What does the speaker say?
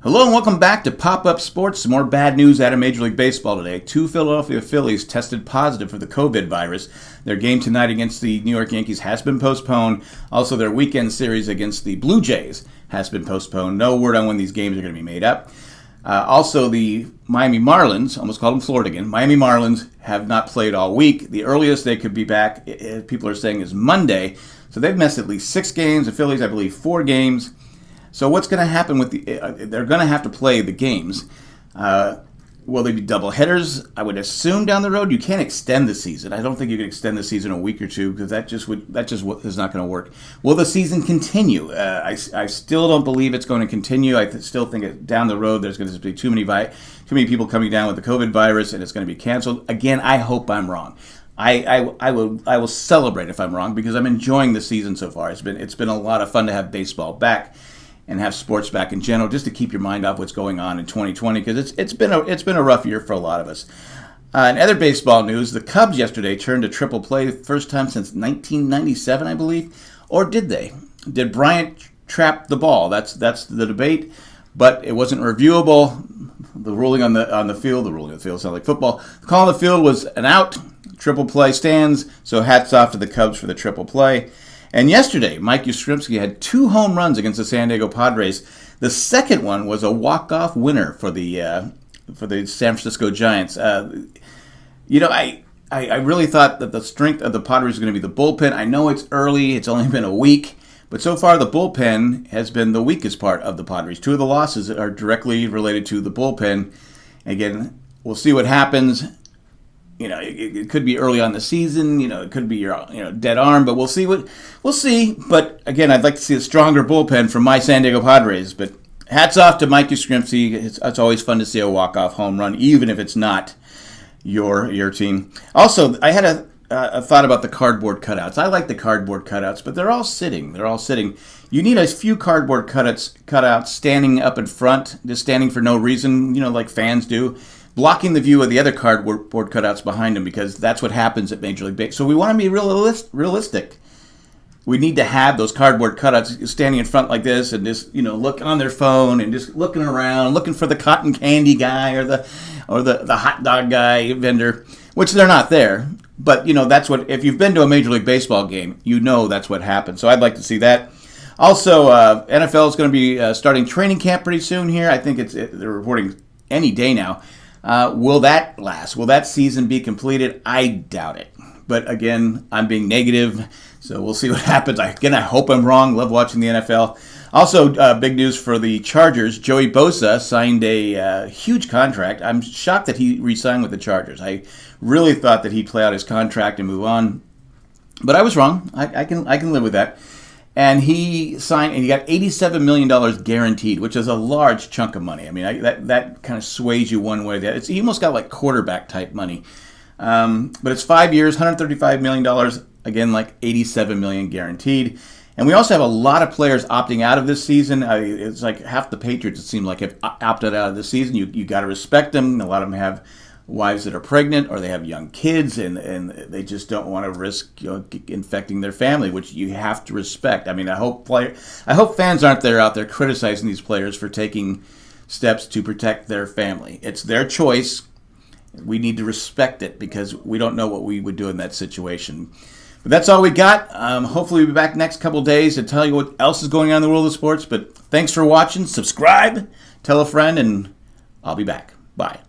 Hello and welcome back to Pop Up Sports. Some more bad news out of Major League Baseball today. Two Philadelphia Phillies tested positive for the COVID virus. Their game tonight against the New York Yankees has been postponed. Also, their weekend series against the Blue Jays has been postponed. No word on when these games are going to be made up. Uh, also, the Miami Marlins, almost called them Florida again, Miami Marlins have not played all week. The earliest they could be back, people are saying, is Monday. So they've missed at least six games. The Phillies, I believe, four games. So what's going to happen with the? Uh, they're going to have to play the games. Uh, will they be double headers? I would assume down the road. You can't extend the season. I don't think you can extend the season a week or two because that just would that just is not going to work. Will the season continue? Uh, I, I still don't believe it's going to continue. I still think it, down the road there's going to be too many too many people coming down with the COVID virus and it's going to be canceled. Again, I hope I'm wrong. I, I, I will I will celebrate if I'm wrong because I'm enjoying the season so far. It's been it's been a lot of fun to have baseball back and have sports back in general, just to keep your mind off what's going on in 2020, because it's it's been a it's been a rough year for a lot of us. Uh, in other baseball news, the Cubs yesterday turned to triple play, first time since 1997, I believe, or did they? Did Bryant trap the ball? That's that's the debate, but it wasn't reviewable. The ruling on the on the field, the ruling on the field sounds like football. The call on the field was an out. Triple play stands. So hats off to the Cubs for the triple play. And yesterday, Mike Yastrzemski had two home runs against the San Diego Padres. The second one was a walk-off winner for the uh, for the San Francisco Giants. Uh, you know, I, I, I really thought that the strength of the Padres was going to be the bullpen. I know it's early; it's only been a week, but so far the bullpen has been the weakest part of the Padres. Two of the losses are directly related to the bullpen. Again, we'll see what happens you know, it, it, could be early on the season. You know, it could be your you know dead arm, but we'll see what we'll see. But again, I'd like to see a stronger bullpen from my San Diego Padres. But hats off to Mike Yastrzemski. It's, it's always fun to see a walk off home run, even if it's not your your team. Also, I had a, a thought about the cardboard cutouts. I like the cardboard cutouts, but they're all sitting. They're all sitting. You need a few cardboard cutouts cutouts standing up in front, just standing for no reason. You know, like fans do blocking the view of the other cardboard cutouts behind him because that's what happens at Major League Baseball. So we want to be realist, realistic. We need to have those cardboard cutouts standing in front like this and just you know look on their phone and just looking around, looking for the cotton candy guy or the or the, the hot dog guy vendor, which they're not there. But you know that's what if you've been to a Major League Baseball game, you know that's what happens. So I'd like to see that. Also, uh, NFL is going to be uh, starting training camp pretty soon here. I think it's it, they're reporting any day now. Uh, will that last? Will that season be completed? I doubt it. But again, I'm being negative, so we'll see what happens. Again, I hope I'm wrong. Love watching the NFL. Also, uh, big news for the Chargers. Joey Bosa signed a uh, huge contract. I'm shocked that he re-signed with the Chargers. I really thought that he'd play out his contract and move on, but I was wrong. I, I can I can live with that and he signed and he got $87 million guaranteed which is a large chunk of money i mean I, that, that kind of sways you one way or the other it's, he almost got like quarterback type money um, but it's five years $135 million again like 87 million guaranteed and we also have a lot of players opting out of this season. I, it's like half the Patriots, it seemed like, have opted out of the season. You, you got to respect them. A lot of them have wives that are pregnant or they have young kids and, and they just don't want to risk you know, infecting their family, which you have to respect. I mean, I hope player, I hope fans aren't there out there criticizing these players for taking steps to protect their family. It's their choice. We need to respect it because we don't know what we would do in that situation. But that's all we got. Um, hopefully, we'll be back next couple days to tell you what else is going on in the world of sports. But thanks for watching. Subscribe, tell a friend, and I'll be back. Bye.